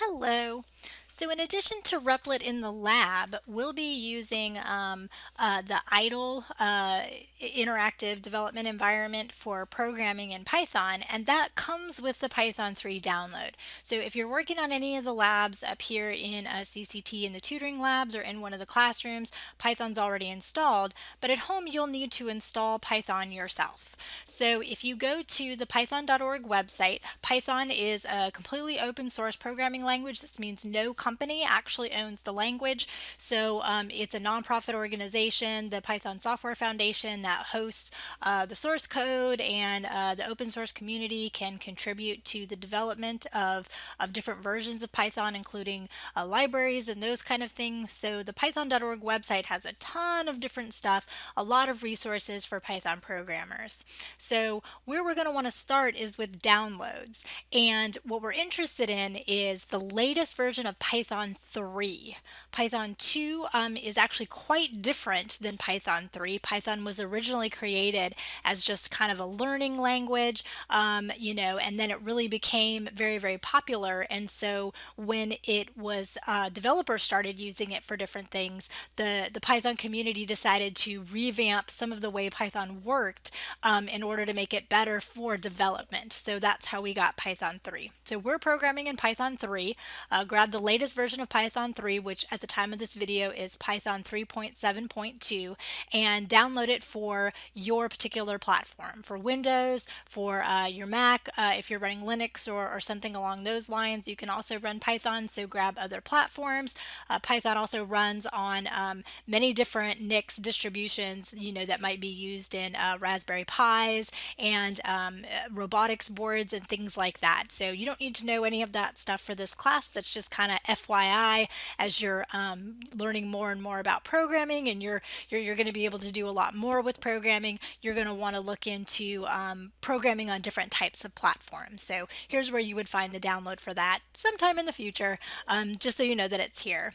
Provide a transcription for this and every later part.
Hello. So in addition to Replit in the lab, we'll be using um, uh, the IDLE uh, interactive development environment for programming in Python, and that comes with the Python 3 download. So if you're working on any of the labs up here in a CCT in the tutoring labs or in one of the classrooms, Python's already installed, but at home you'll need to install Python yourself. So if you go to the python.org website, Python is a completely open source programming language. This means no company actually owns the language. So um, it's a nonprofit organization, the Python Software Foundation, that hosts uh, the source code and uh, the open source community can contribute to the development of, of different versions of Python, including uh, libraries and those kind of things. So the python.org website has a ton of different stuff, a lot of resources for Python programmers. So where we're going to want to start is with downloads. And what we're interested in is the latest version of Python Python 3. Python 2 um, is actually quite different than Python 3. Python was originally created as just kind of a learning language, um, you know, and then it really became very, very popular. And so when it was uh, developers started using it for different things, the, the Python community decided to revamp some of the way Python worked um, in order to make it better for development. So that's how we got Python 3. So we're programming in Python 3. Uh, grab the latest latest version of Python 3, which at the time of this video is Python 3.7.2, and download it for your particular platform. For Windows, for uh, your Mac, uh, if you're running Linux or, or, something along those lines, you can also run Python, so grab other platforms. Uh, Python also runs on um, many different NIX distributions, you know, that might be used in uh, Raspberry Pis and um, robotics boards and things like that. So you don't need to know any of that stuff for this class. That's just kind of FYI, as you're um, learning more and more about programming and you're, you're, you're going to be able to do a lot more with programming, you're going to want to look into um, programming on different types of platforms. So here's where you would find the download for that sometime in the future, um, just so you know that it's here.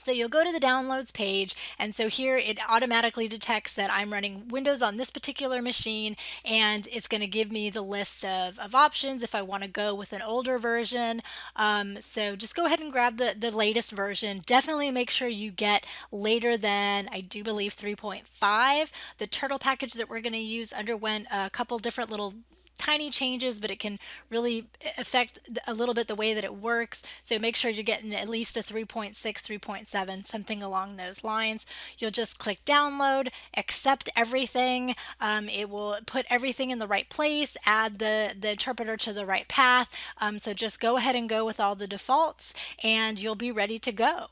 So you'll go to the downloads page and so here it automatically detects that I'm running Windows on this particular machine and it's going to give me the list of, of options if I want to go with an older version. Um, so just go ahead and grab the, the latest version. Definitely make sure you get later than I do believe 3.5. The turtle package that we're going to use underwent a couple different little tiny changes, but it can really affect a little bit the way that it works. So make sure you're getting at least a 3.6, 3.7, something along those lines. You'll just click download, accept everything. Um, it will put everything in the right place, add the, the interpreter to the right path. Um, so just go ahead and go with all the defaults and you'll be ready to go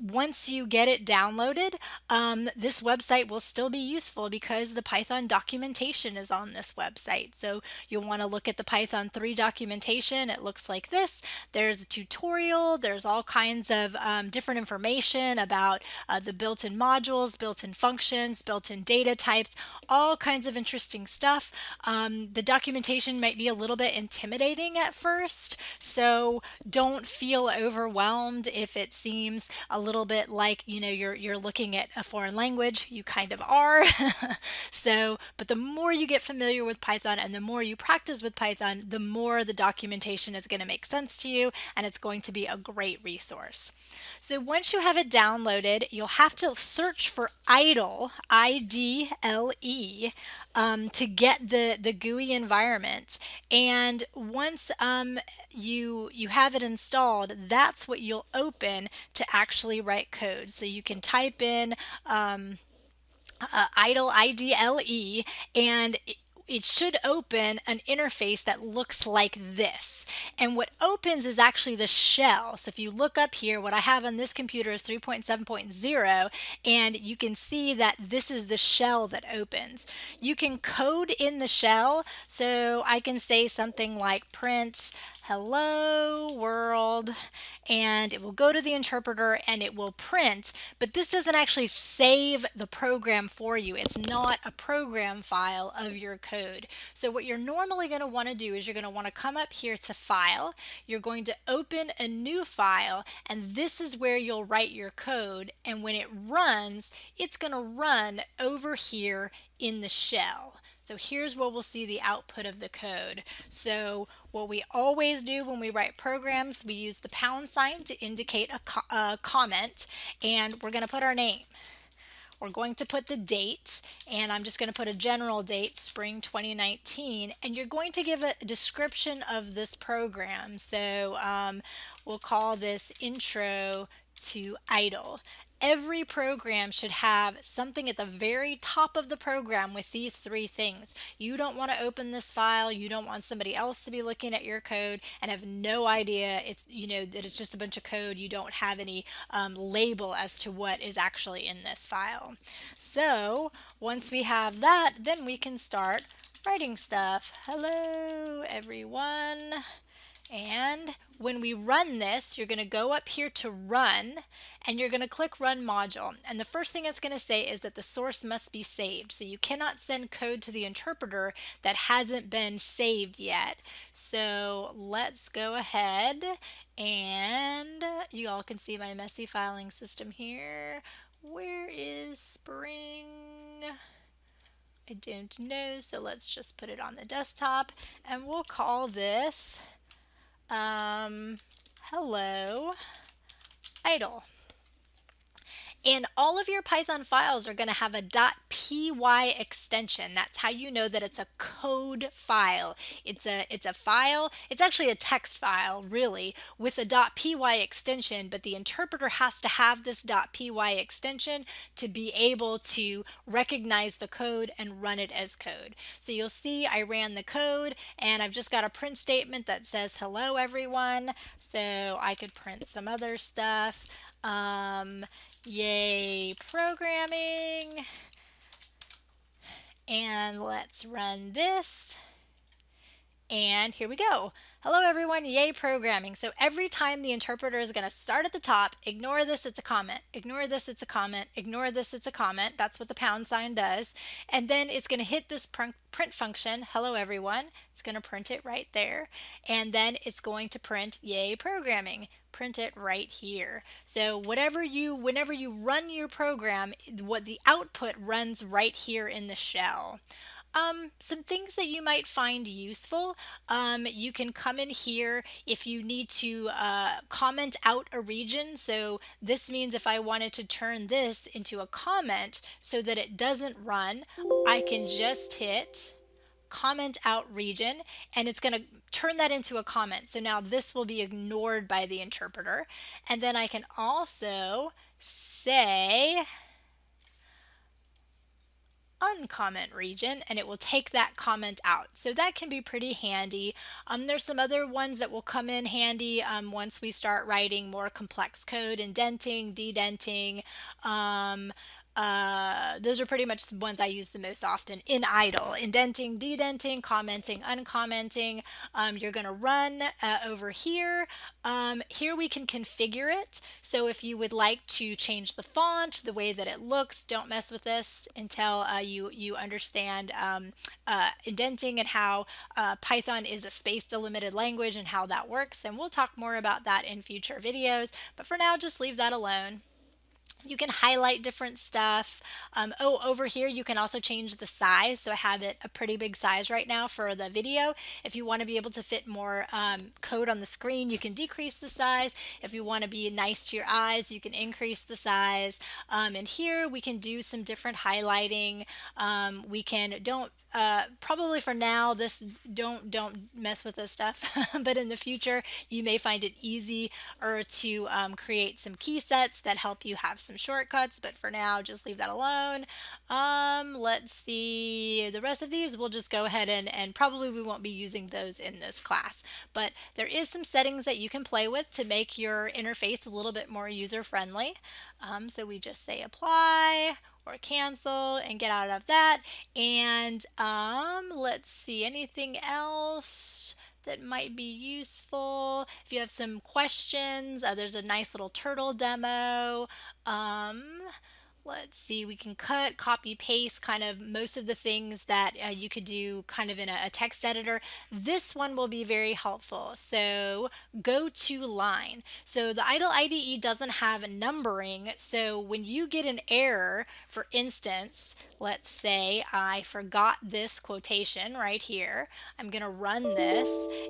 once you get it downloaded, um, this website will still be useful because the Python documentation is on this website. So you'll want to look at the Python 3 documentation. It looks like this. There's a tutorial. There's all kinds of um, different information about uh, the built-in modules, built-in functions, built-in data types, all kinds of interesting stuff. Um, the documentation might be a little bit intimidating at first, so don't feel overwhelmed if it seems a little bit like, you know, you're, you're looking at a foreign language, you kind of are. so, but the more you get familiar with Python and the more you practice with Python, the more the documentation is going to make sense to you and it's going to be a great resource. So once you have it downloaded, you'll have to search for IDLE, I-D-L-E, um, to get the, the GUI environment. And once um, you, you have it installed, that's what you'll open to actually actually write code. So you can type in um, uh, idle, I-D-L-E, and it should open an interface that looks like this. And what opens is actually the shell. So if you look up here, what I have on this computer is 3.7.0, and you can see that this is the shell that opens. You can code in the shell, so I can say something like print hello world and it will go to the interpreter and it will print but this doesn't actually save the program for you. It's not a program file of your code. So what you're normally going to want to do is you're going to want to come up here to file. You're going to open a new file and this is where you'll write your code and when it runs it's going to run over here in the shell So here's where we'll see the output of the code. So what we always do when we write programs, we use the pound sign to indicate a, co a comment, and we're going to put our name. We're going to put the date, and I'm just going to put a general date, spring 2019, and you're going to give a description of this program. So um, we'll call this intro to IDLE every program should have something at the very top of the program with these three things. You don't want to open this file. You don't want somebody else to be looking at your code and have no idea it's, you know, that it's just a bunch of code. You don't have any um, label as to what is actually in this file. So once we have that, then we can start writing stuff. Hello, everyone. And when we run this, you're going to go up here to run and you're going to click run module. And the first thing it's going to say is that the source must be saved. So you cannot send code to the interpreter that hasn't been saved yet. So let's go ahead and you all can see my messy filing system here. Where is Spring? I don't know, so let's just put it on the desktop and we'll call this um, hello, idle. And all of your Python files are going to have a .py extension. That's how you know that it's a code file. It's a it's a file. It's actually a text file, really, with a .py extension, but the interpreter has to have this .py extension to be able to recognize the code and run it as code. So you'll see I ran the code and I've just got a print statement that says hello everyone. So I could print some other stuff. Um, Yay, programming. And let's run this. And here we go. Hello everyone, yay programming. So every time the interpreter is going to start at the top, ignore this, it's a comment. Ignore this, it's a comment. Ignore this, it's a comment. That's what the pound sign does. And then it's going to hit this print function, hello everyone. It's going to print it right there. And then it's going to print yay programming. Print it right here. So whatever you, whenever you run your program, what the output runs right here in the shell. Um, some things that you might find useful. Um, you can come in here if you need to uh, comment out a region. So this means if I wanted to turn this into a comment so that it doesn't run, I can just hit comment out region and it's going to turn that into a comment. So now this will be ignored by the interpreter. And then I can also say uncomment region and it will take that comment out. So that can be pretty handy. Um, there's some other ones that will come in handy um, once we start writing more complex code, indenting, dedenting, um, uh, those are pretty much the ones I use the most often in idle. Indenting, dedenting, commenting, uncommenting. Um, you're going to run uh, over here. Um, here we can configure it. So if you would like to change the font, the way that it looks, don't mess with this until uh, you, you understand um, uh, indenting and how uh, Python is a space delimited language and how that works. And we'll talk more about that in future videos. But for now, just leave that alone. You can highlight different stuff. Um, oh, over here you can also change the size. So I have it a pretty big size right now for the video. If you want to be able to fit more um, code on the screen, you can decrease the size. If you want to be nice to your eyes, you can increase the size. Um, and here we can do some different highlighting. Um, we can, don't uh, probably for now this don't don't mess with this stuff but in the future you may find it easy or to um, create some key sets that help you have some shortcuts but for now just leave that alone. Um, let's see the rest of these we'll just go ahead and and probably we won't be using those in this class. But there is some settings that you can play with to make your interface a little bit more user friendly um, so we just say apply or cancel and get out of that. And um, let's see, anything else? that might be useful. If you have some questions, uh, there's a nice little turtle demo. Um, let's see, we can cut, copy, paste kind of most of the things that uh, you could do kind of in a, a, text editor. This one will be very helpful. So go to line. So the IDLE IDE doesn't have numbering. So when you get an error, for instance, let's say I forgot this quotation right here. I'm going to run this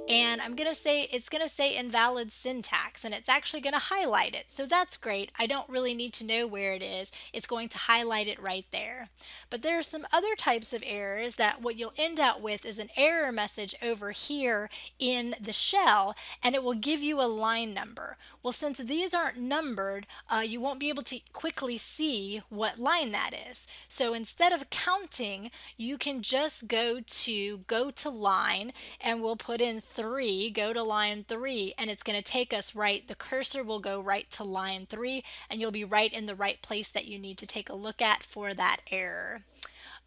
and I'm going to say it's going to say invalid syntax and it's actually going to highlight it. So that's great. I don't really need to know where it is. It's going to highlight it right there. But there are some other types of errors that what you'll end up with is an error message over here in the shell and it will give you a line number. Well, since these aren't numbered, uh, you won't be able to quickly see what line that is. So instead of counting, you can just go to go to line and we'll put in three, go to line three, and it's going to take us right. The cursor will go right to line three and you'll be right in the right place that you need to take a look at for that error.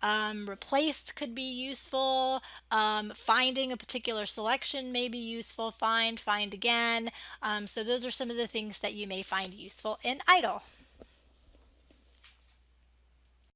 Um, replaced could be useful. Um, finding a particular selection may be useful. Find, find again. Um, so those are some of the things that you may find useful in IDLE.